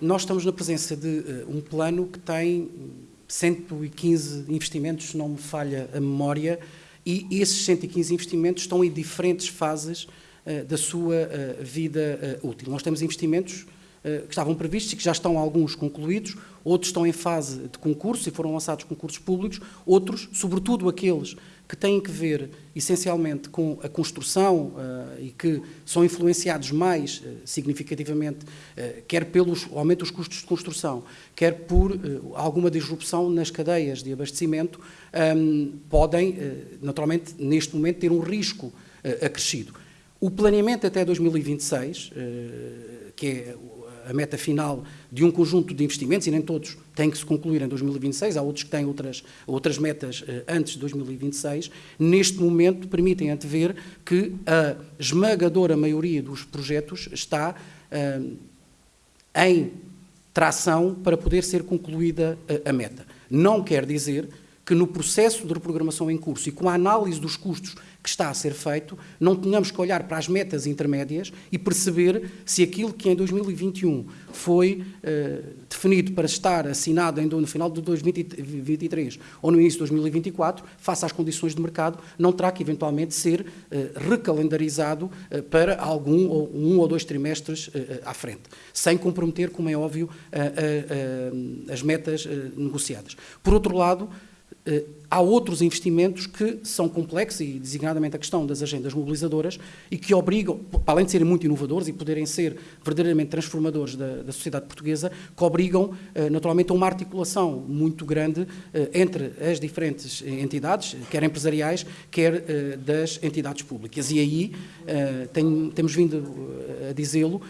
nós estamos na presença de uh, um plano que tem 115 investimentos, se não me falha a memória, e esses 115 investimentos estão em diferentes fases uh, da sua uh, vida útil. Nós temos investimentos que estavam previstos e que já estão alguns concluídos, outros estão em fase de concurso e foram lançados concursos públicos, outros, sobretudo aqueles que têm que ver essencialmente com a construção uh, e que são influenciados mais uh, significativamente, uh, quer pelo aumento dos custos de construção, quer por alguma disrupção nas cadeias de abastecimento, um, podem, naturalmente, neste momento, ter um risco acrescido. O planeamento até 2026, que é a meta final de um conjunto de investimentos, e nem todos têm que se concluir em 2026, há outros que têm outras, outras metas eh, antes de 2026, neste momento permitem antever que a esmagadora maioria dos projetos está eh, em tração para poder ser concluída a, a meta. Não quer dizer que no processo de reprogramação em curso e com a análise dos custos que está a ser feito, não tenhamos que olhar para as metas intermédias e perceber se aquilo que em 2021 foi uh, definido para estar assinado no final de 2023 ou no início de 2024, face às condições de mercado, não terá que eventualmente ser uh, recalendarizado uh, para algum ou um ou dois trimestres à frente, sem comprometer, como é óbvio, as metas negociadas. Por outro lado, eh, há outros investimentos que são complexos, e designadamente a questão das agendas mobilizadoras, e que obrigam, além de serem muito inovadores e poderem ser verdadeiramente transformadores da, da sociedade portuguesa, que obrigam eh, naturalmente a uma articulação muito grande eh, entre as diferentes entidades, quer empresariais, quer das entidades públicas. E aí, tem, temos vindo a dizê-lo,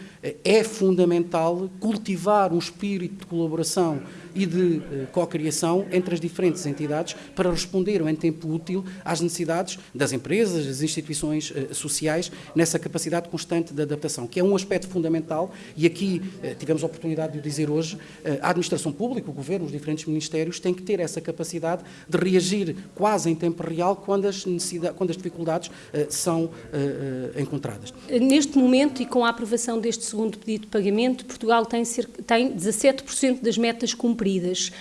é fundamental cultivar um espírito de colaboração e de eh, co-criação entre as diferentes entidades para responder em tempo útil às necessidades das empresas, das instituições eh, sociais, nessa capacidade constante de adaptação, que é um aspecto fundamental e aqui eh, tivemos a oportunidade de o dizer hoje, a administração pública, o governo, os diferentes ministérios têm que ter essa capacidade de reagir quase em tempo real quando as, necessidades, quando as dificuldades são encontradas. Neste momento e com a aprovação deste segundo pedido de pagamento, Portugal tem, tem 17% das metas cumpridas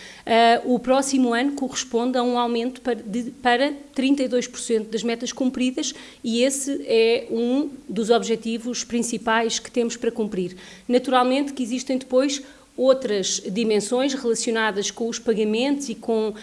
o próximo ano corresponde a um aumento para, de, para 32% das metas cumpridas e esse é um dos objetivos principais que temos para cumprir. Naturalmente que existem depois outras dimensões relacionadas com os pagamentos e com uh,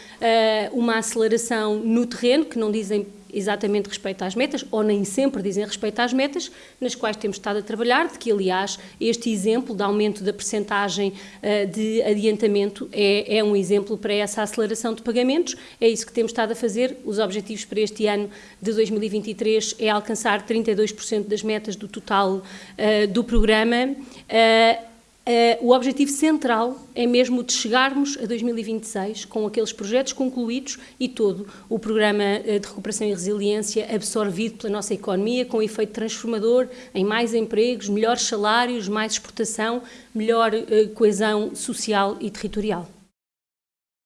uma aceleração no terreno, que não dizem exatamente respeito às metas, ou nem sempre dizem respeito às metas, nas quais temos estado a trabalhar, de que, aliás, este exemplo de aumento da percentagem uh, de adiantamento é, é, um exemplo para essa aceleração de pagamentos, é isso que temos estado a fazer, os objetivos para este ano de 2023 é alcançar 32% das metas do total uh, do programa, uh, Uh, o objetivo central é mesmo de chegarmos a 2026 com aqueles projetos concluídos e todo o programa uh, de recuperação e resiliência absorvido pela nossa economia, com efeito transformador em mais empregos, melhores salários, mais exportação, melhor uh, coesão social e territorial.